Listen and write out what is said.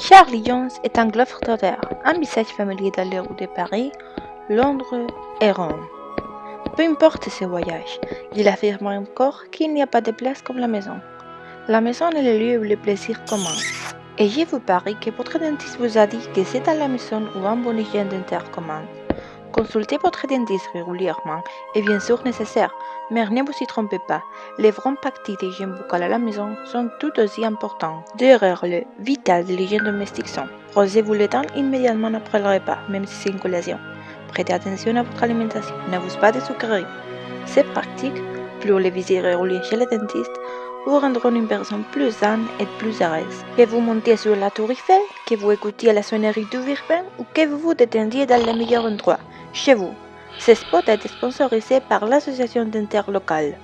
Charlie Jones est un globetrotter, un visage familier dans les rues de Paris, Londres et Rome. Peu importe ses voyages, il affirme encore qu'il n'y a pas de place comme la maison. La maison est le lieu où le plaisir commence. Et je vous parie que votre dentiste vous a dit que c'est dans la maison où un bon hygiène dentaire commence. Consultez votre dentiste régulièrement est bien sûr nécessaire, mais ne vous y trompez pas, les vraies parties d'hygiène buccale à la maison sont tout aussi importantes. Deux règles vitales de l'hygiène domestique sont Rosez-vous les dents immédiatement après le repas, même si c'est une collation. Prêtez attention à votre alimentation, n'abusez pas de sucreries. C'est pratique, plus les visites régulières chez le dentiste vous rendront une personne plus saine et plus heureuse. Que vous montiez sur la tour Eiffel, que vous écoutiez la sonnerie du Virben ou que vous vous détendiez dans le meilleur endroit, chez vous. Ce spot a été sponsorisé par l'association dentaire locale.